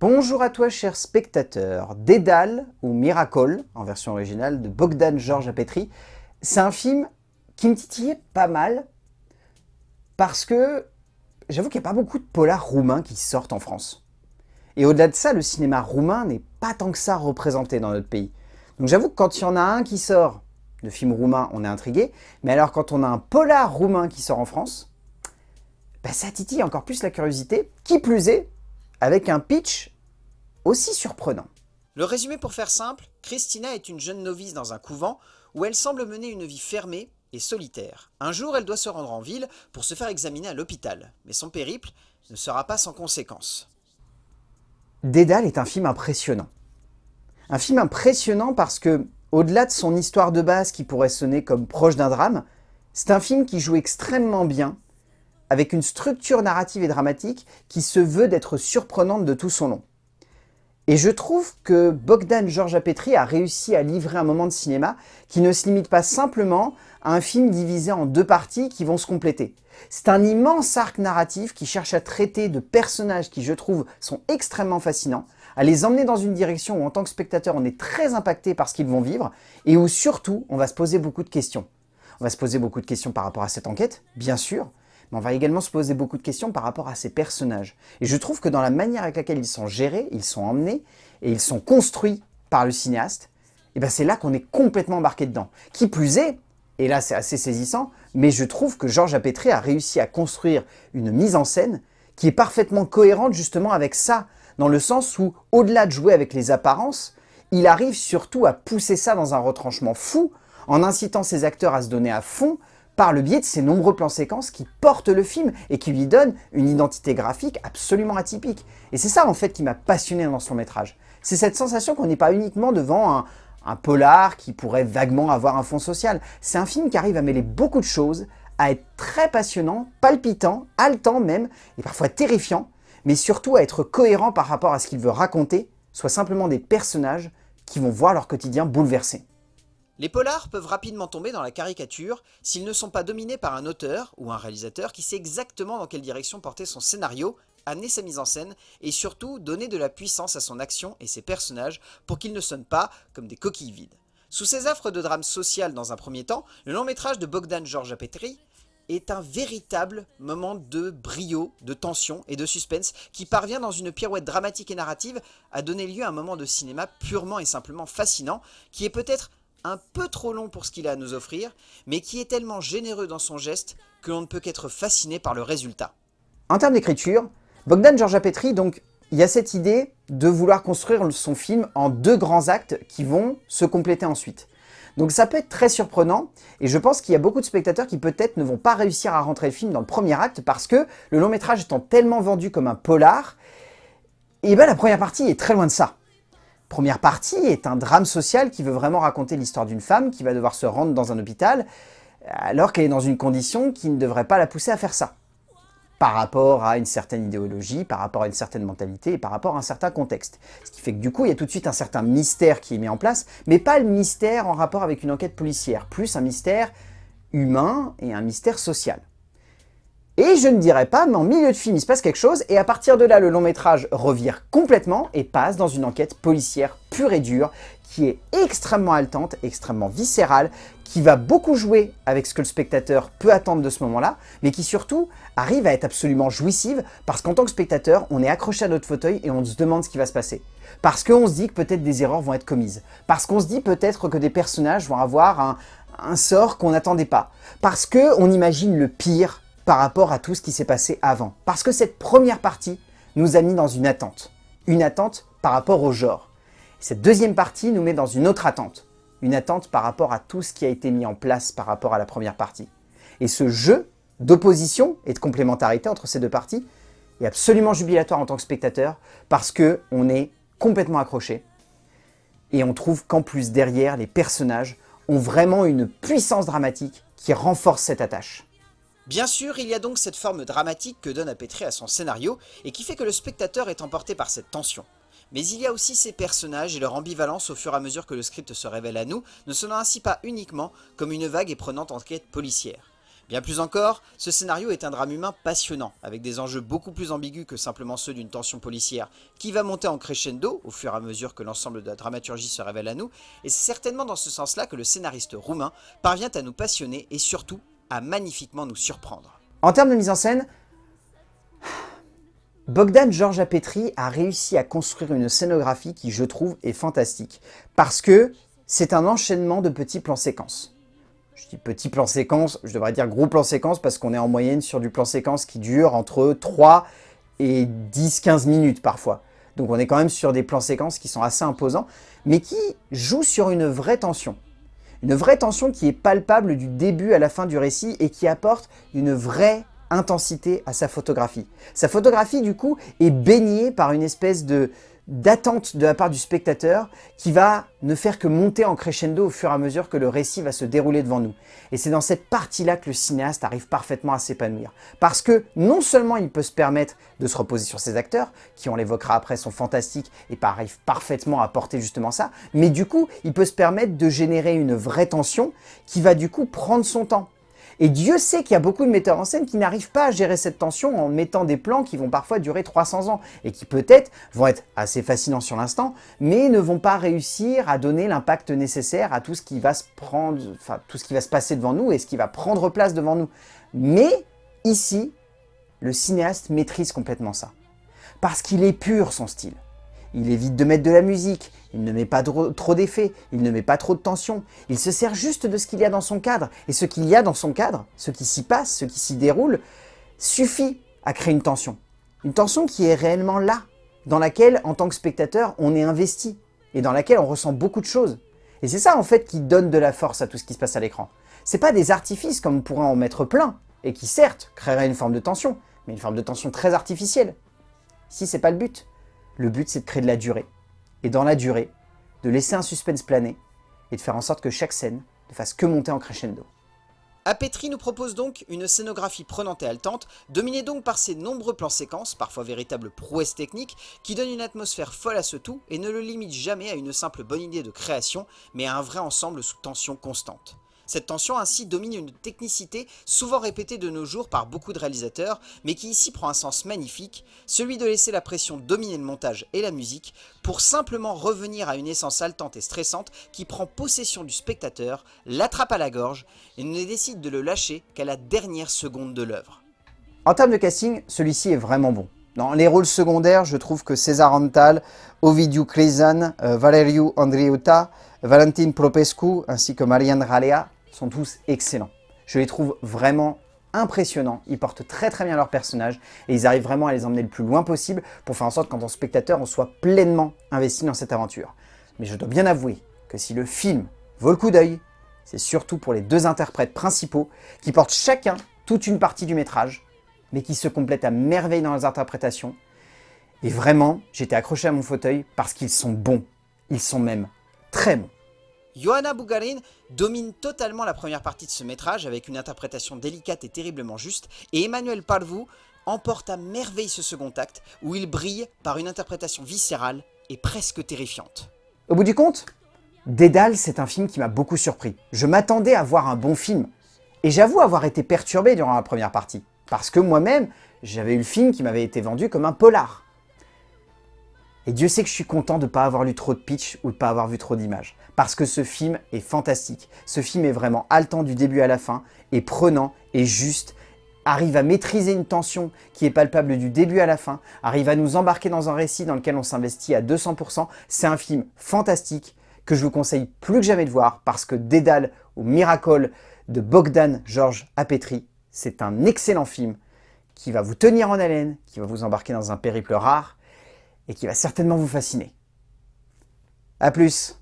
Bonjour à toi cher spectateur, Dédale ou Miracle, en version originale de Bogdan Georges Apetri, c'est un film qui me titillait pas mal parce que j'avoue qu'il n'y a pas beaucoup de polars roumains qui sortent en France. Et au-delà de ça, le cinéma roumain n'est pas tant que ça représenté dans notre pays. Donc j'avoue que quand il y en a un qui sort de film roumain, on est intrigué. Mais alors quand on a un polar roumain qui sort en France, bah, ça titille encore plus la curiosité. Qui plus est, avec un pitch aussi surprenant. Le résumé pour faire simple, Christina est une jeune novice dans un couvent où elle semble mener une vie fermée et solitaire. Un jour, elle doit se rendre en ville pour se faire examiner à l'hôpital, mais son périple ne sera pas sans conséquences. Dédale est un film impressionnant. Un film impressionnant parce que, au-delà de son histoire de base qui pourrait sonner comme proche d'un drame, c'est un film qui joue extrêmement bien, avec une structure narrative et dramatique qui se veut d'être surprenante de tout son long. Et je trouve que Bogdan Georgiapetri a réussi à livrer un moment de cinéma qui ne se limite pas simplement à un film divisé en deux parties qui vont se compléter. C'est un immense arc narratif qui cherche à traiter de personnages qui, je trouve, sont extrêmement fascinants, à les emmener dans une direction où, en tant que spectateur, on est très impacté par ce qu'ils vont vivre, et où, surtout, on va se poser beaucoup de questions. On va se poser beaucoup de questions par rapport à cette enquête, bien sûr, mais on va également se poser beaucoup de questions par rapport à ces personnages. Et je trouve que dans la manière avec laquelle ils sont gérés, ils sont emmenés et ils sont construits par le cinéaste, et ben c'est là qu'on est complètement embarqué dedans. Qui plus est, et là c'est assez saisissant, mais je trouve que Georges Apétré a réussi à construire une mise en scène qui est parfaitement cohérente justement avec ça, dans le sens où, au-delà de jouer avec les apparences, il arrive surtout à pousser ça dans un retranchement fou, en incitant ses acteurs à se donner à fond, par le biais de ces nombreux plans séquences qui portent le film et qui lui donnent une identité graphique absolument atypique. Et c'est ça en fait qui m'a passionné dans son métrage. C'est cette sensation qu'on n'est pas uniquement devant un, polar qui pourrait vaguement avoir un fond social. C'est un film qui arrive à mêler beaucoup de choses, à être très passionnant, palpitant, haletant même, et parfois terrifiant, mais surtout à être cohérent par rapport à ce qu'il veut raconter, soit simplement des personnages qui vont voir leur quotidien bouleversé. Les polars peuvent rapidement tomber dans la caricature s'ils ne sont pas dominés par un auteur ou un réalisateur qui sait exactement dans quelle direction porter son scénario, amener sa mise en scène et surtout donner de la puissance à son action et ses personnages pour qu'ils ne sonnent pas comme des coquilles vides. Sous ces affres de drame social dans un premier temps, le long métrage de Bogdan Georgiapetri est un véritable moment de brio, de tension et de suspense qui parvient dans une pirouette dramatique et narrative à donner lieu à un moment de cinéma purement et simplement fascinant qui est peut-être un peu trop long pour ce qu'il a à nous offrir, mais qui est tellement généreux dans son geste que l'on ne peut qu'être fasciné par le résultat. En termes d'écriture, Bogdan Georgiapetri, donc, il y a cette idée de vouloir construire son film en deux grands actes qui vont se compléter ensuite. Donc ça peut être très surprenant, et je pense qu'il y a beaucoup de spectateurs qui peut-être ne vont pas réussir à rentrer le film dans le premier acte parce que le long métrage étant tellement vendu comme un polar, et eh ben la première partie est très loin de ça première partie est un drame social qui veut vraiment raconter l'histoire d'une femme qui va devoir se rendre dans un hôpital alors qu'elle est dans une condition qui ne devrait pas la pousser à faire ça. Par rapport à une certaine idéologie, par rapport à une certaine mentalité et par rapport à un certain contexte. Ce qui fait que du coup, il y a tout de suite un certain mystère qui est mis en place, mais pas le mystère en rapport avec une enquête policière, plus un mystère humain et un mystère social. Et je ne dirais pas, mais en milieu de film, il se passe quelque chose, et à partir de là, le long métrage revire complètement et passe dans une enquête policière pure et dure, qui est extrêmement haletante, extrêmement viscérale, qui va beaucoup jouer avec ce que le spectateur peut attendre de ce moment-là, mais qui surtout arrive à être absolument jouissive, parce qu'en tant que spectateur, on est accroché à notre fauteuil et on se demande ce qui va se passer. Parce qu'on se dit que peut-être des erreurs vont être commises. Parce qu'on se dit peut-être que des personnages vont avoir un, sort qu'on n'attendait pas. Parce qu'on imagine le pire par rapport à tout ce qui s'est passé avant. Parce que cette première partie nous a mis dans une attente. Une attente par rapport au genre. Cette deuxième partie nous met dans une autre attente. Une attente par rapport à tout ce qui a été mis en place par rapport à la première partie. Et ce jeu d'opposition et de complémentarité entre ces deux parties est absolument jubilatoire en tant que spectateur parce que on est complètement accroché et on trouve qu'en plus derrière les personnages ont vraiment une puissance dramatique qui renforce cette attache. Bien sûr, il y a donc cette forme dramatique que donne Apétré à son scénario, et qui fait que le spectateur est emporté par cette tension. Mais il y a aussi ces personnages et leur ambivalence au fur et à mesure que le script se révèle à nous, ne sonnant ainsi pas uniquement comme une vague et prenante enquête policière. Bien plus encore, ce scénario est un drame humain passionnant, avec des enjeux beaucoup plus ambigus que simplement ceux d'une tension policière, qui va monter en crescendo au fur et à mesure que l'ensemble de la dramaturgie se révèle à nous, et c'est certainement dans ce sens-là que le scénariste roumain parvient à nous passionner et surtout magnifiquement nous surprendre. En termes de mise en scène, Bogdan Georges Apetri a réussi à construire une scénographie qui, je trouve, est fantastique, parce que c'est un enchaînement de petits plans séquences je dis petit plan séquence, je devrais dire gros plan séquence parce qu'on est en moyenne sur du plan séquence qui dure entre 3 et 10-15 minutes parfois. Donc on est quand même sur des plans séquences qui sont assez imposants, mais qui jouent sur une vraie tension. Une vraie tension qui est palpable du début à la fin du récit et qui apporte une vraie intensité à sa photographie. Sa photographie, du coup, est baignée par une espèce de, d'attente de la part du spectateur qui va ne faire que monter en crescendo au fur et à mesure que le récit va se dérouler devant nous. Et c'est dans cette partie-là que le cinéaste arrive parfaitement à s'épanouir. Parce que non seulement il peut se permettre de se reposer sur ses acteurs, qui on l'évoquera après sont fantastiques et arrivent parfaitement à porter justement ça, mais du coup il peut se permettre de générer une vraie tension qui va du coup prendre son temps. Et Dieu sait qu'il y a beaucoup de metteurs en scène qui n'arrivent pas à gérer cette tension en mettant des plans qui vont parfois durer 300 ans et qui peut-être vont être assez fascinants sur l'instant, mais ne vont pas réussir à donner l'impact nécessaire à tout ce qui va se prendre, enfin tout ce qui va se passer devant nous et ce qui va prendre place devant nous. Mais ici, le cinéaste maîtrise complètement ça. Parce qu'il est pur son style. Il évite de mettre de la musique, il ne met pas trop d'effets, il ne met pas trop de tension. Il se sert juste de ce qu'il y a dans son cadre. Et ce qu'il y a dans son cadre, ce qui s'y passe, ce qui s'y déroule, suffit à créer une tension. Une tension qui est réellement là, dans laquelle, en tant que spectateur, on est investi et dans laquelle on ressent beaucoup de choses. Et c'est ça, en fait, qui donne de la force à tout ce qui se passe à l'écran. C'est pas des artifices comme on pourrait en mettre plein, et qui certes créeraient une forme de tension, mais une forme de tension très artificielle. Si c'est pas le but. Le but, c'est de créer de la durée. Et dans la durée, de laisser un suspense planer et de faire en sorte que chaque scène ne fasse que monter en crescendo. Apetri nous propose donc une scénographie prenante et haletante, dominée donc par ses nombreux plans séquences, parfois véritables prouesses techniques, qui donnent une atmosphère folle à ce tout et ne le limite jamais à une simple bonne idée de création, mais à un vrai ensemble sous tension constante. Cette tension ainsi domine une technicité souvent répétée de nos jours par beaucoup de réalisateurs, mais qui ici prend un sens magnifique, celui de laisser la pression dominer le montage et la musique, pour simplement revenir à une essence haletante et stressante qui prend possession du spectateur, l'attrape à la gorge, et ne décide de le lâcher qu'à la dernière seconde de l'œuvre. En termes de casting, celui-ci est vraiment bon. Dans les rôles secondaires, je trouve que César Antal, Ovidiu Crezan, euh, Valeriu Andriuta, Valentin Propescu ainsi que Marianne Ralea sont tous excellents. Je les trouve vraiment impressionnants, ils portent très très bien leur personnage et ils arrivent vraiment à les emmener le plus loin possible pour faire en sorte qu'en tant que spectateur, on soit pleinement investi dans cette aventure. Mais je dois bien avouer que si le film vaut le coup d'œil, c'est surtout pour les deux interprètes principaux qui portent chacun toute une partie du métrage, mais qui se complètent à merveille dans leurs interprétations. Et vraiment, j'étais accroché à mon fauteuil parce qu'ils sont bons. Ils sont même très bons. Johanna Bougarin domine totalement la première partie de ce métrage avec une interprétation délicate et terriblement juste, et Emmanuel Parvou emporte à merveille ce second acte, où il brille par une interprétation viscérale et presque terrifiante. Au bout du compte, Dédale, c'est un film qui m'a beaucoup surpris. Je m'attendais à voir un bon film, et j'avoue avoir été perturbé durant la première partie, parce que moi-même, j'avais eu le film qui m'avait été vendu comme un polar. Et Dieu sait que je suis content de ne pas avoir lu trop de pitch ou de ne pas avoir vu trop d'images. Parce que ce film est fantastique. Ce film est vraiment haletant du début à la fin, et prenant, et juste, arrive à maîtriser une tension qui est palpable du début à la fin, arrive à nous embarquer dans un récit dans lequel on s'investit à 200%. C'est un film fantastique que je vous conseille plus que jamais de voir parce que Dédale ou Miracle de Bogdan Georges Apetri, c'est un excellent film qui va vous tenir en haleine, qui va vous embarquer dans un périple rare et qui va certainement vous fasciner. A plus